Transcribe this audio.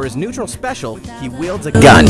For his neutral special, he wields a gun.